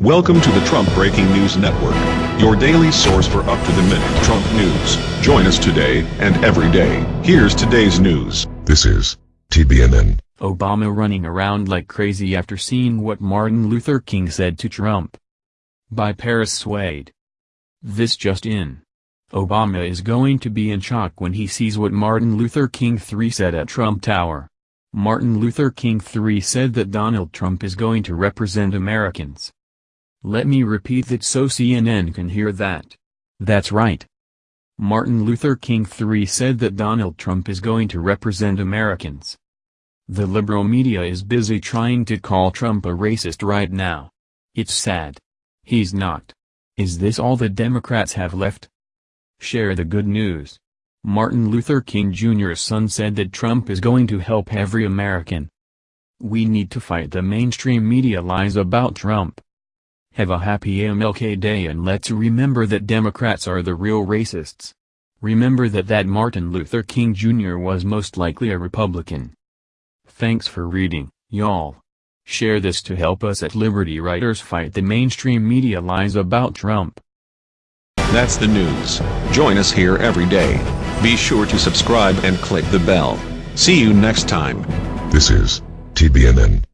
Welcome to the Trump Breaking News Network, your daily source for up-to-the-minute Trump news. Join us today and every day. Here's today's news. This is TBNN. Obama running around like crazy after seeing what Martin Luther King said to Trump. By Paris Wade. This just in. Obama is going to be in shock when he sees what Martin Luther King III said at Trump Tower. Martin Luther King III said that Donald Trump is going to represent Americans. Let me repeat that so CNN can hear that. That's right. Martin Luther King III said that Donald Trump is going to represent Americans. The liberal media is busy trying to call Trump a racist right now. It's sad. He's not. Is this all the Democrats have left? Share the good news. Martin Luther King Jr.'s son said that Trump is going to help every American. We need to fight the mainstream media lies about Trump. Have a happy MLK Day and let's remember that Democrats are the real racists. Remember that that Martin Luther King Jr. was most likely a Republican. Thanks for reading, y'all. Share this to help us at Liberty Writers fight the mainstream media lies about Trump. That's the news. Join us here every day. Be sure to subscribe and click the bell. See you next time. This is TBNN.